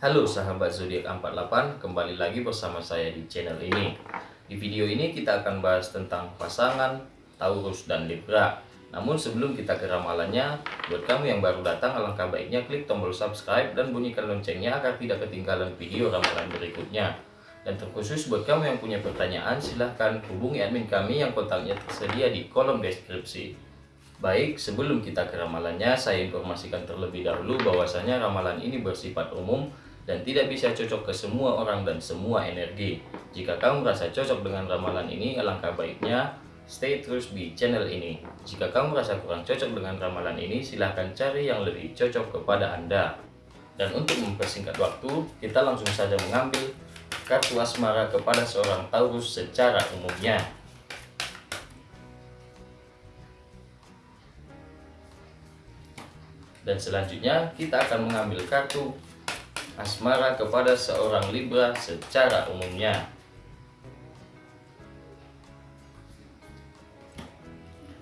Halo sahabat zodiak 48, kembali lagi bersama saya di channel ini. Di video ini kita akan bahas tentang pasangan Taurus dan Libra. Namun sebelum kita ke ramalannya, buat kamu yang baru datang alangkah baiknya klik tombol subscribe dan bunyikan loncengnya agar tidak ketinggalan video ramalan berikutnya. Dan terkhusus buat kamu yang punya pertanyaan, silahkan hubungi admin kami yang kontaknya tersedia di kolom deskripsi. Baik, sebelum kita ke ramalannya, saya informasikan terlebih dahulu bahwasanya ramalan ini bersifat umum dan tidak bisa cocok ke semua orang dan semua energi. Jika kamu merasa cocok dengan ramalan ini, alangkah baiknya stay terus di channel ini. Jika kamu merasa kurang cocok dengan ramalan ini, silahkan cari yang lebih cocok kepada Anda. Dan untuk mempersingkat waktu, kita langsung saja mengambil kartu asmara kepada seorang Taurus secara umumnya. Dan selanjutnya kita akan mengambil kartu asmara kepada seorang Libra secara umumnya.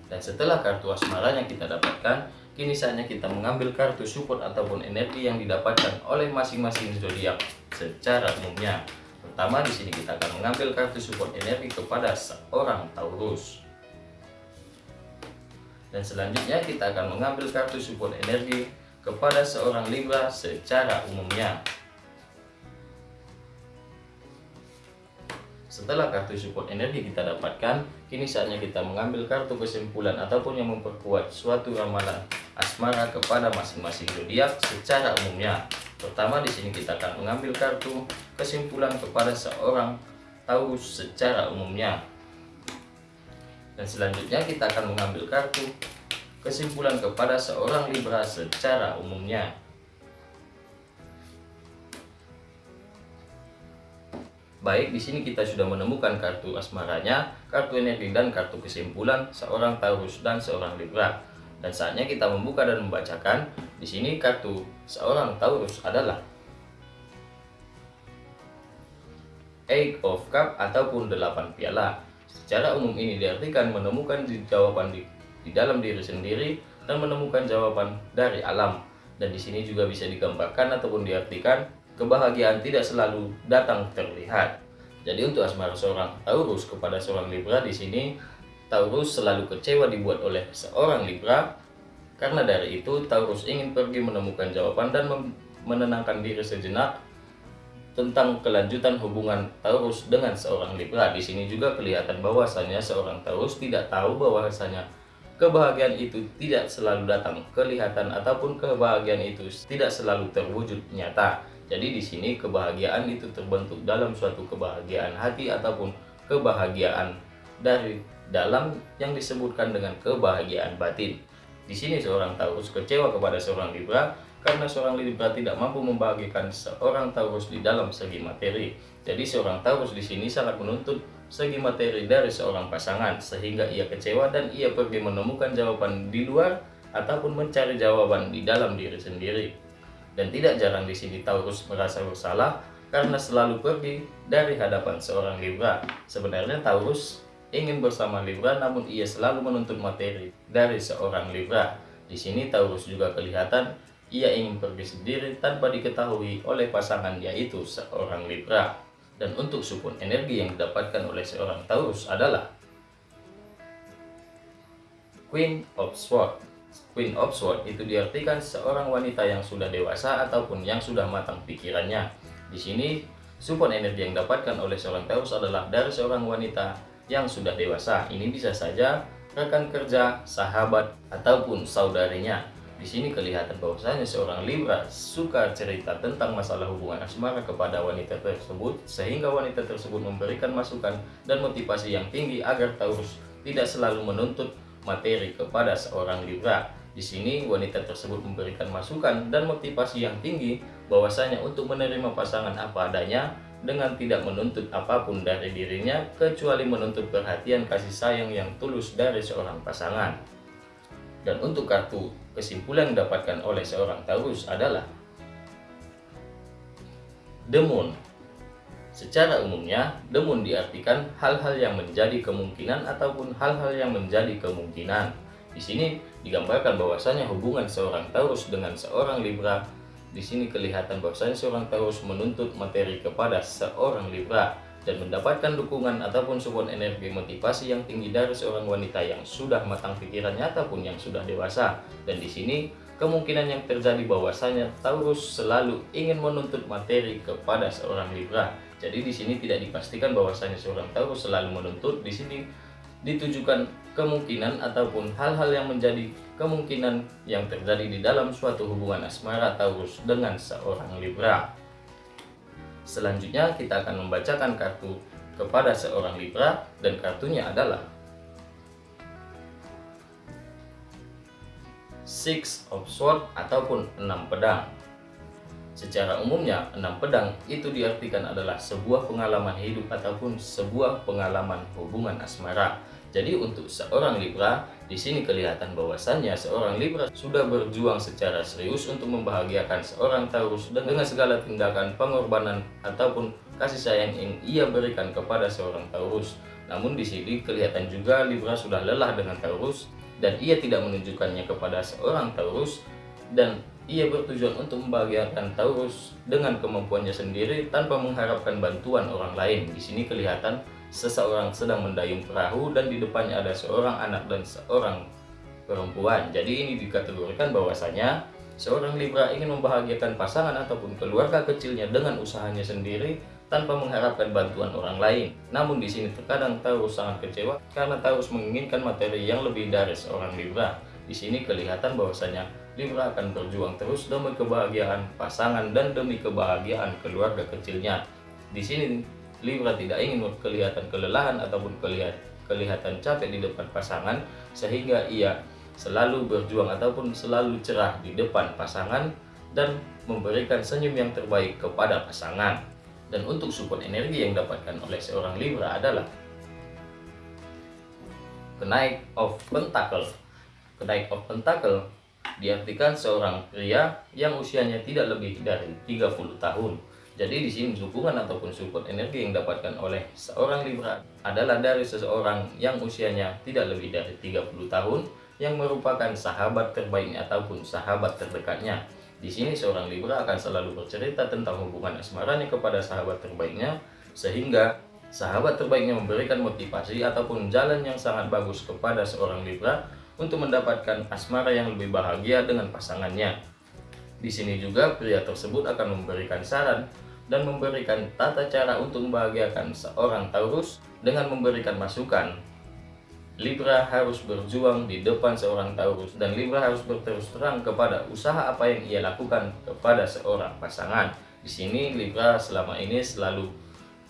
Dan setelah kartu asmara yang kita dapatkan, kini saatnya kita mengambil kartu support ataupun energi yang didapatkan oleh masing-masing zodiak secara umumnya. Pertama di sini kita akan mengambil kartu support energi kepada seorang Taurus. Dan selanjutnya kita akan mengambil kartu support energi kepada seorang Libra secara umumnya. Setelah kartu support energi kita dapatkan, kini saatnya kita mengambil kartu kesimpulan ataupun yang memperkuat suatu ramalan asmara kepada masing-masing zodiak secara umumnya. Pertama di sini kita akan mengambil kartu kesimpulan kepada seorang Taurus secara umumnya. Dan selanjutnya kita akan mengambil kartu kesimpulan kepada seorang Libra secara umumnya. Baik, di sini kita sudah menemukan kartu asmaranya, kartu energi dan kartu kesimpulan seorang Taurus dan seorang Libra. Dan saatnya kita membuka dan membacakan. Di sini kartu seorang Taurus adalah Eight of Cup ataupun delapan piala. Secara umum ini diartikan menemukan jawaban di, di dalam diri sendiri dan menemukan jawaban dari alam. Dan di sini juga bisa digambarkan ataupun diartikan kebahagiaan tidak selalu datang terlihat. Jadi untuk asmara seorang Taurus kepada seorang Libra di sini Taurus selalu kecewa dibuat oleh seorang Libra karena dari itu Taurus ingin pergi menemukan jawaban dan menenangkan diri sejenak tentang kelanjutan hubungan Taurus dengan seorang Libra. Di sini juga kelihatan bahwasanya seorang Taurus tidak tahu bahwasanya kebahagiaan itu tidak selalu datang kelihatan ataupun kebahagiaan itu tidak selalu terwujud nyata. Jadi di sini kebahagiaan itu terbentuk dalam suatu kebahagiaan hati ataupun kebahagiaan dari dalam yang disebutkan dengan kebahagiaan batin. Di sini seorang Taurus kecewa kepada seorang Libra karena seorang Libra tidak mampu membahagiakan seorang Taurus di dalam segi materi. Jadi seorang Taurus di sini sangat menuntut segi materi dari seorang pasangan sehingga ia kecewa dan ia pergi menemukan jawaban di luar ataupun mencari jawaban di dalam diri sendiri. Dan tidak jarang di sini Taurus merasa bersalah karena selalu pergi dari hadapan seorang Libra. Sebenarnya Taurus ingin bersama Libra namun ia selalu menuntut materi dari seorang Libra. Di sini Taurus juga kelihatan ia ingin pergi sendiri tanpa diketahui oleh pasangan yaitu seorang Libra. Dan untuk support energi yang didapatkan oleh seorang Taurus adalah Queen of Swords. Queen of Swords itu diartikan seorang wanita yang sudah dewasa ataupun yang sudah matang pikirannya. Di sini support energi yang didapatkan oleh seorang Taurus adalah dari seorang wanita yang sudah dewasa. Ini bisa saja rekan kerja, sahabat, ataupun saudarinya di sini kelihatan bahwasanya seorang Libra suka cerita tentang masalah hubungan asmara kepada wanita tersebut sehingga wanita tersebut memberikan masukan dan motivasi yang tinggi agar Taurus tidak selalu menuntut materi kepada seorang Libra. Di sini wanita tersebut memberikan masukan dan motivasi yang tinggi bahwasanya untuk menerima pasangan apa adanya dengan tidak menuntut apa pun dari dirinya kecuali menuntut perhatian kasih sayang yang tulus dari seorang pasangan. Dan untuk kartu kesimpulan yang didapatkan oleh seorang Taurus adalah Demun. Secara umumnya, demun diartikan hal-hal yang menjadi kemungkinan ataupun hal-hal yang menjadi kemungkinan. Di sini digambarkan bahwasanya hubungan seorang Taurus dengan seorang Libra di sini kelihatan bahwasanya seorang Taurus menuntut materi kepada seorang Libra dan mendapatkan dukungan ataupun support energi motivasi yang tinggi dari seorang wanita yang sudah matang pikirannya ataupun yang sudah dewasa. Dan di sini kemungkinan yang terjadi bahwasanya Taurus selalu ingin menuntut materi kepada seorang Libra. Jadi di sini tidak dipastikan bahwasanya seorang Taurus selalu menuntut. Di sini ditujukan kemungkinan ataupun hal-hal yang menjadi kemungkinan yang terjadi di dalam suatu hubungan asmara Taurus dengan seorang Libra. Selanjutnya kita akan membacakan kartu kepada seorang Libra dan kartunya adalah Six of Swords ataupun enam pedang. Secara umumnya, enam pedang itu diartikan adalah sebuah pengalaman hidup ataupun sebuah pengalaman hubungan asmara. Jadi untuk seorang Libra, di sini kelihatan bahwasannya seorang Libra sudah berjuang secara serius untuk membahagiakan seorang Taurus dan dengan segala tindakan pengorbanan ataupun kasih sayang yang ia berikan kepada seorang Taurus. Namun di sini kelihatan juga Libra sudah lelah dengan Taurus dan ia tidak menunjukkannya kepada seorang Taurus dan ia bertujuan untuk membahagiakan Taurus dengan kemampuannya sendiri tanpa mengharapkan bantuan orang lain. Di sini kelihatan seseorang sedang mendayung perahu dan di depannya ada seorang anak dan seorang perempuan. Jadi ini dikategorikan bahwasanya seorang Libra ingin membahagiakan pasangan ataupun keluarga kecilnya dengan usahanya sendiri tanpa mengharapkan bantuan orang lain. Namun di sini terkadang Taurus sangat kecewa karena Taurus menginginkan materi yang lebih dari seorang Libra. Di sini kelihatan bahwasanya Libra akan berjuang terus demi kebahagiaan pasangan dan demi kebahagiaan keluarga kecilnya. Di sini Libra tidak ingin kelihatan kelelahan ataupun kelihatan, capek di depan pasangan sehingga ia selalu berjuang ataupun selalu cerah di depan pasangan dan memberikan senyum yang terbaik kepada pasangan. Dan untuk support energi yang didapatkan oleh seorang Libra adalah kenaik of pentacle. Kenaik of pentacle diartikan seorang pria yang usianya tidak lebih dari 30 tahun jadi di sini dukungan ataupun support energi yang didapatkan oleh seorang Libra adalah dari seseorang yang usianya tidak lebih dari 30 tahun yang merupakan sahabat terbaiknya ataupun sahabat terdekatnya. Di sini seorang Libra akan selalu bercerita tentang hubungan asmaranya kepada sahabat terbaiknya sehingga sahabat terbaiknya memberikan motivasi ataupun jalan yang sangat bagus kepada seorang Libra untuk mendapatkan asmara yang lebih bahagia dengan pasangannya. Di sini juga pria tersebut akan memberikan saran dan memberikan tata cara untuk membahagiakan seorang Taurus dengan memberikan masukan. Libra harus berjuang di depan seorang Taurus dan Libra harus berterus terang kepada usaha apa yang ia lakukan kepada seorang pasangan. Di sini Libra selama ini selalu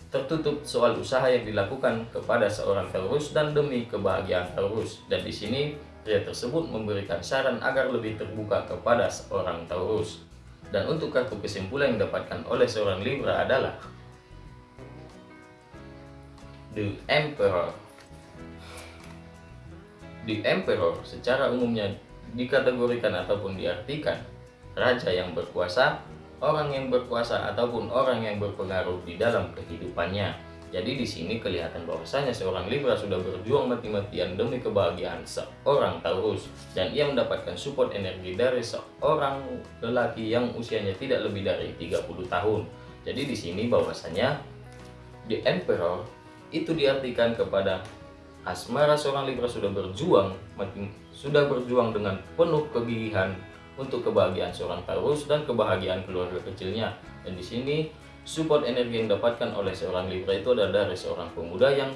tertutup soal usaha yang dilakukan kepada seorang Taurus dan demi kebahagiaan Taurus. Dan di sini pria tersebut memberikan saran agar lebih terbuka kepada seorang Taurus. Dan untuk kartu kesimpulan yang didapatkan oleh seorang Libra adalah The Emperor. The Emperor secara umumnya dikategorikan ataupun diartikan raja yang berkuasa, orang yang berkuasa ataupun orang yang berpengaruh di dalam kehidupannya. Jadi di sini kelihatan bahwasanya seorang Libra sudah berjuang mati-matian demi kebahagiaan seorang Taurus dan ia mendapatkan support energi dari seorang lelaki yang usianya tidak lebih dari 30 tahun. Jadi di sini bahwasanya The Emperor itu diartikan kepada asmara seorang Libra sudah berjuang sudah berjuang dengan penuh kegigihan untuk kebahagiaan seorang Taurus dan kebahagiaan keluarga kecilnya. Dan di sini Support energi yang didapatkan oleh seorang Libra itu adalah dari seorang pemuda yang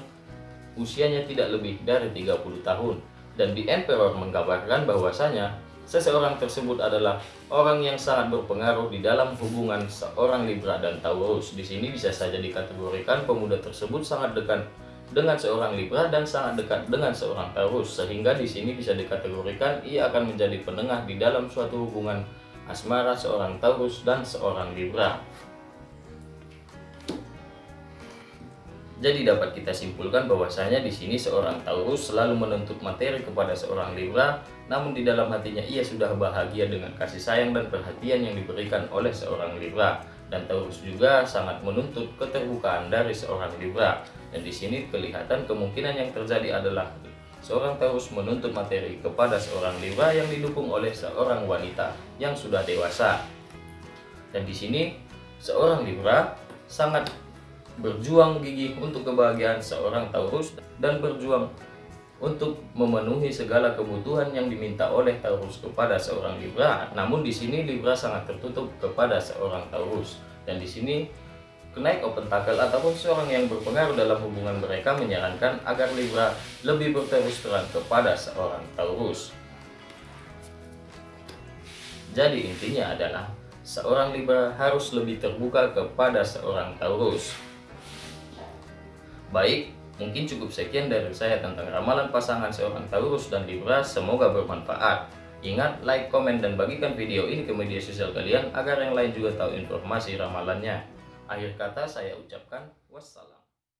usianya tidak lebih dari 30 tahun. Dan di Emperor menggambarkan bahwasanya seseorang tersebut adalah orang yang sangat berpengaruh di dalam hubungan seorang Libra dan Taurus. Di sini bisa saja dikategorikan pemuda tersebut sangat dekat dengan seorang Libra dan sangat dekat dengan seorang Taurus sehingga di sini bisa dikategorikan ia akan menjadi penengah di dalam suatu hubungan asmara seorang Taurus dan seorang Libra. Jadi dapat kita simpulkan bahwasanya di sini seorang Taurus selalu menuntut materi kepada seorang Libra, namun di dalam hatinya ia sudah bahagia dengan kasih sayang dan perhatian yang diberikan oleh seorang Libra. Dan Taurus juga sangat menuntut keterbukaan dari seorang Libra. Dan di sini kelihatan kemungkinan yang terjadi adalah seorang Taurus menuntut materi kepada seorang Libra yang didukung oleh seorang wanita yang sudah dewasa. Dan di sini seorang Libra sangat berjuang gigih untuk kebahagiaan seorang Taurus dan berjuang untuk memenuhi segala kebutuhan yang diminta oleh Taurus kepada seorang Libra. Namun di sini Libra sangat tertutup kepada seorang Taurus. Dan di sini kenaik open tackle ataupun seorang yang berpengaruh dalam hubungan mereka menyarankan agar Libra lebih berterus terang kepada seorang Taurus. Jadi intinya adalah seorang Libra harus lebih terbuka kepada seorang Taurus. Baik, mungkin cukup sekian dari saya tentang ramalan pasangan seorang Taurus dan Libra. Semoga bermanfaat. Ingat, like, komen, dan bagikan video ini ke media sosial kalian agar yang lain juga tahu informasi ramalannya. Akhir kata saya ucapkan wassalam.